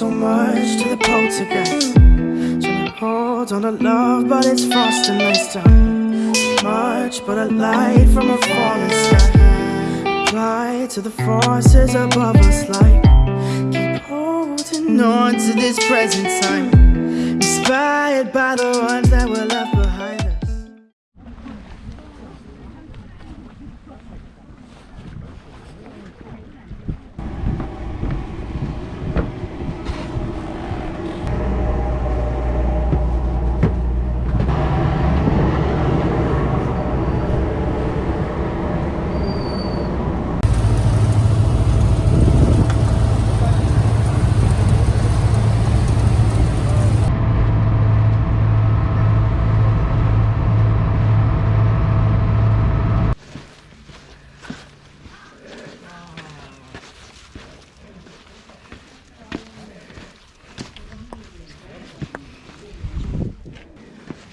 so much to the poltergeist. Trying to hold on to love, but it's frosting nice time. Much but a light from a falling sky. Apply to the forces above us, like keep holding on to this present time. Inspired by the ones that were left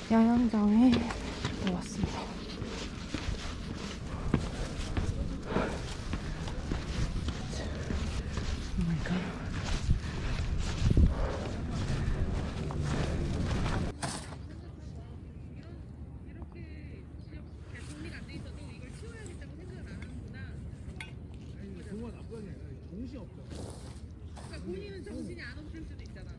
야영장에 왔습니다. 정신 없잖아. 그러니까 본인은 정신이 안 없을 수도 있잖아.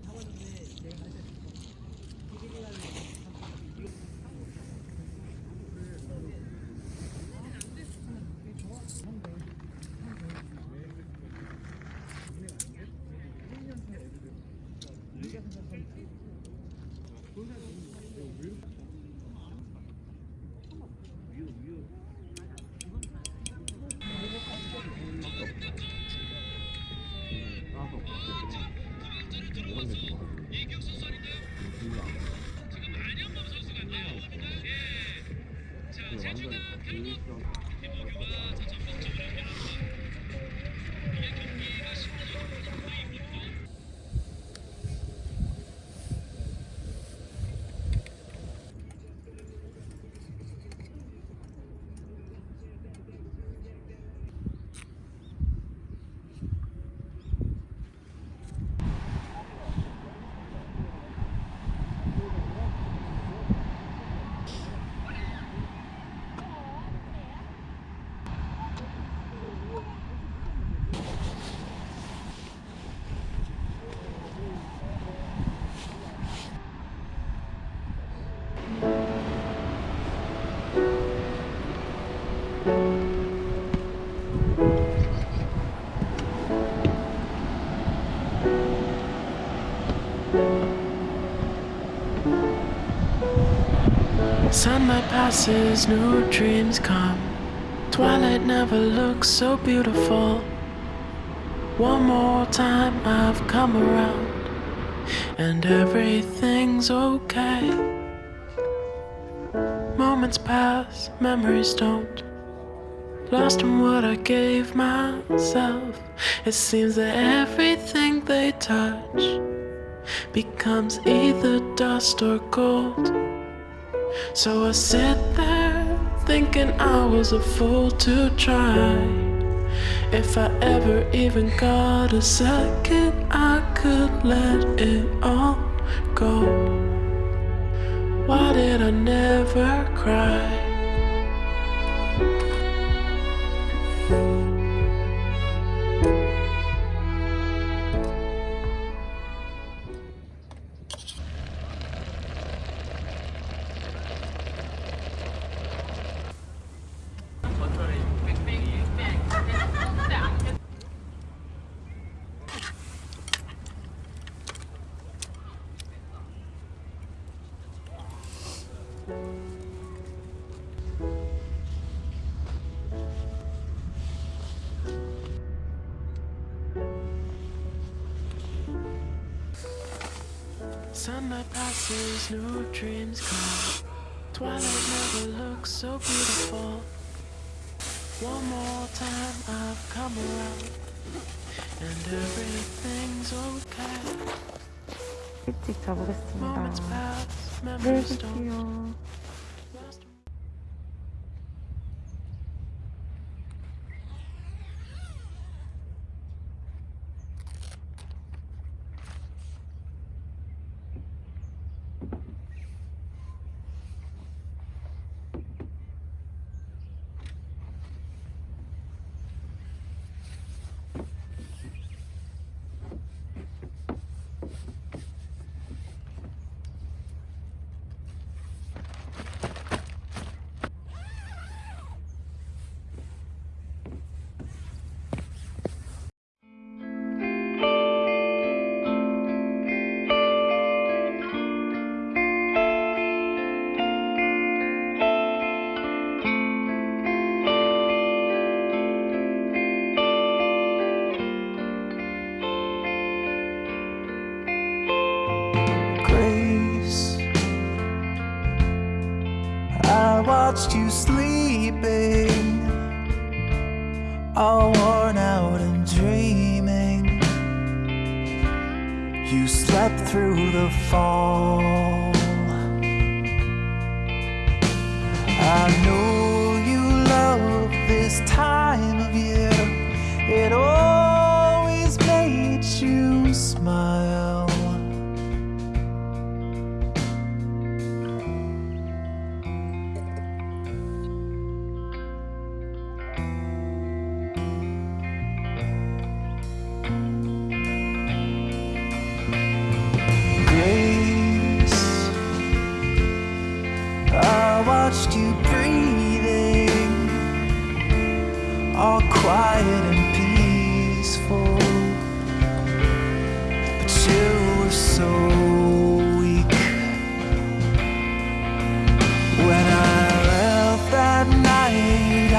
갓. Sunlight passes, new dreams come. Twilight never looks so beautiful. One more time I've come around, and everything's okay. Moments pass, memories don't. Lost in what I gave myself. It seems that everything they touch becomes either dust or gold. So I sit there thinking I was a fool to try. If I ever even got a second, I could let it all go. Why did I never cry? Sunlight passes, new dreams come. Twilight never looks so beautiful. One more time I've come around, and everything's okay. 일찍 자보겠습니다. Moments pass, 내일 memories don't. 뵐게요. All worn out and dreaming. You slept through the fall. I know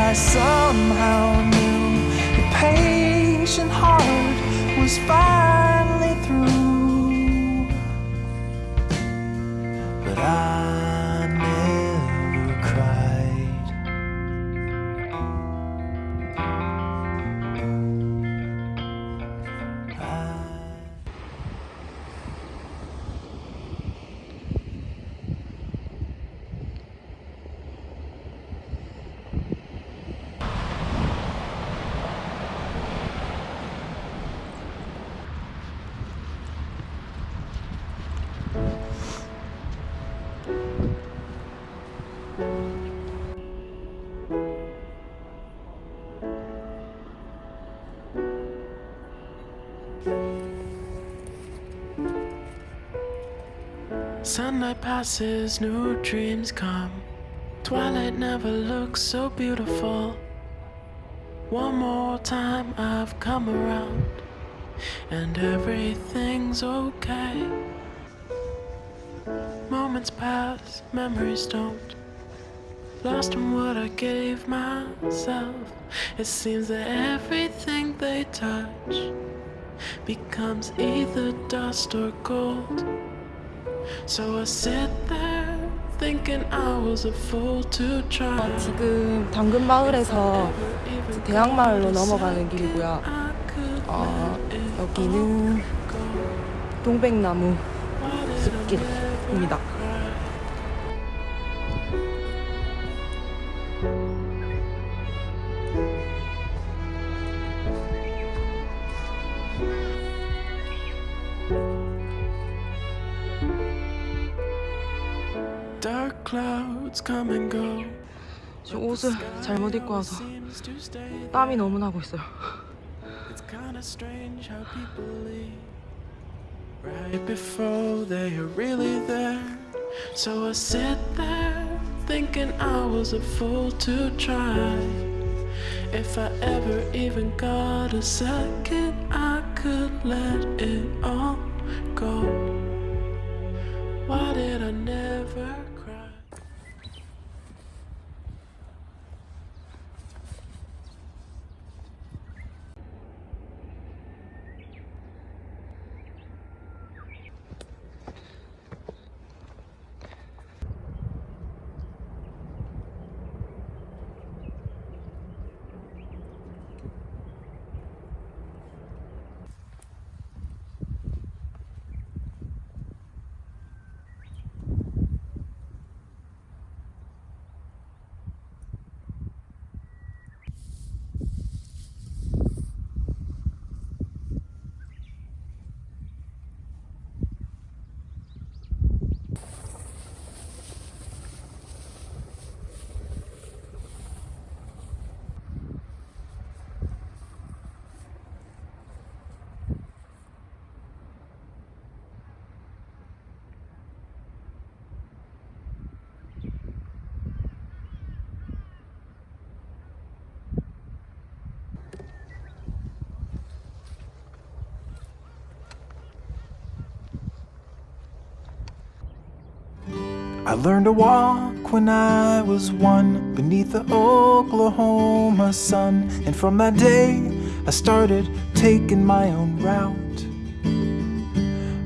I somehow knew your patient heart was finally Sunlight passes, new dreams come. Twilight never looks so beautiful. One more time I've come around, and everything's okay. Moments pass, memories don't. Lost in what I gave myself. It seems that everything they touch becomes either dust or gold. So I sit there thinking I was a fool to try. 지금 당근 마을에서 이제 대학 마을로 넘어가는 길이고요. 어, 여기는 동백나무 숲길입니다. clouds come and go. 지금 옷을 잘못 입고 와서 Seems to stay 땀이 너무 나고 있어요. It's kinda strange how people leave right before they are really there. So I sit there thinking I was a fool to try. If I ever even got a second, I could let it all go. Why did I never I learned to walk when I was one beneath the Oklahoma sun. And from that day, I started taking my own route.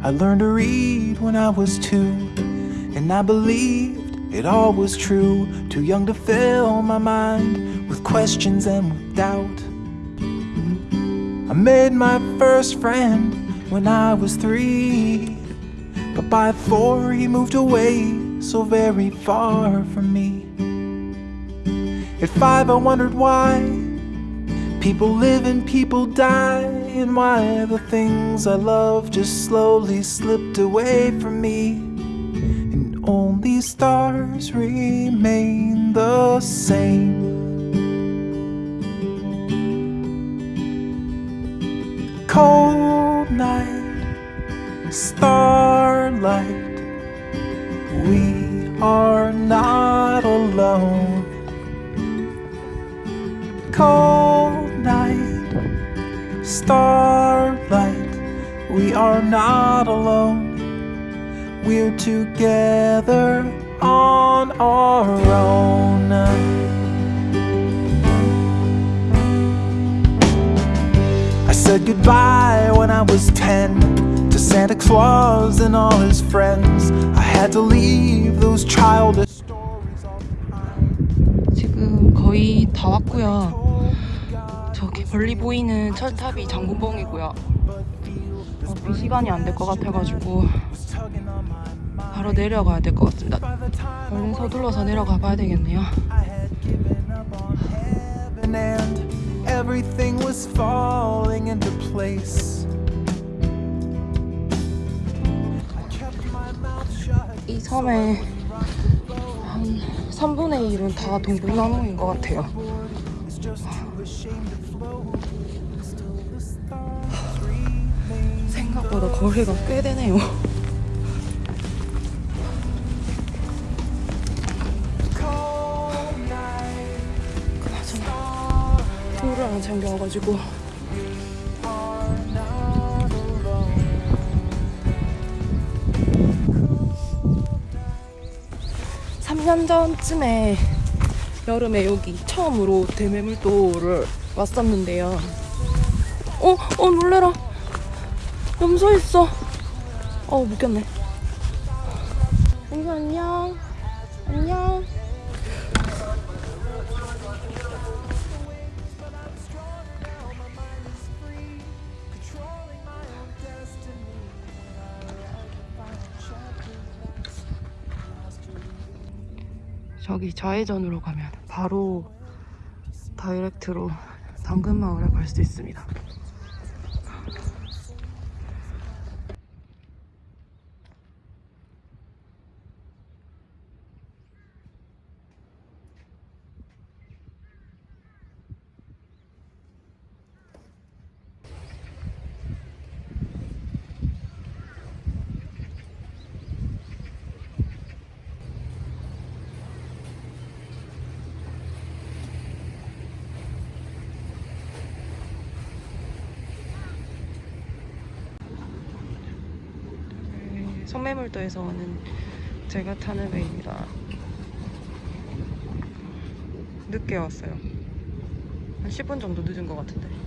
I learned to read when I was two, and I believed it all was true. Too young to fill my mind with questions and with doubt. I made my first friend when I was three. But by four, he moved away so very far from me. At five, I wondered why people live and people die, and why the things I love just slowly slipped away from me. And only stars remain the same. Cold starlight, we are not alone. We're together on our own. I said goodbye when I was 10 to Santa Claus and all his friends. I had to leave those childish stories all behind. 지금 거의 다 왔고요. 멀리 보이는 철탑이 장군봉이고요. 어, 비 시간이 안 될 것 같아가지고 바로 내려가야 될 것 같습니다. 얼른 서둘러서 내려가 봐야 되겠네요. Everything was falling into place. I kept my mouth shut. 이 섬의 한 3분의 1은 다 동백나무인 것 같아요. 생각보다 거리가 꽤 되네요. 물을 안 챙겨와가지고 are not alone. 3년 전쯤에 여름에 여기 처음으로 대매물도를 왔었는데요. 어, 어 놀래라. 염소 있어. 어 묶였네. 염소 안녕. 안녕. 저기 좌회전으로 가면 바로 다이렉트로 당근마을에 갈 수 있습니다. 성매물도에서 오는 제가 타는 배입니다. 늦게 왔어요. 한 10분 정도 늦은 것 같은데.